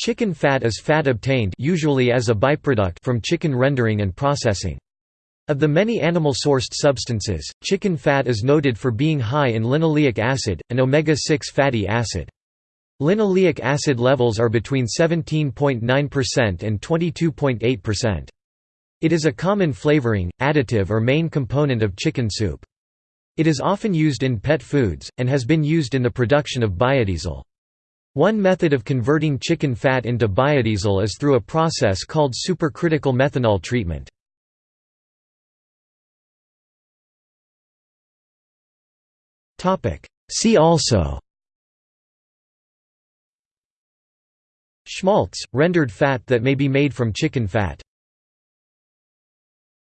Chicken fat is fat obtained usually as a byproduct from chicken rendering and processing. Of the many animal-sourced substances, chicken fat is noted for being high in linoleic acid, an omega-6 fatty acid. Linoleic acid levels are between 17.9% and 22.8%. It is a common flavoring, additive or main component of chicken soup. It is often used in pet foods, and has been used in the production of biodiesel. One method of converting chicken fat into biodiesel is through a process called supercritical methanol treatment. See also Schmaltz – rendered fat that may be made from chicken fat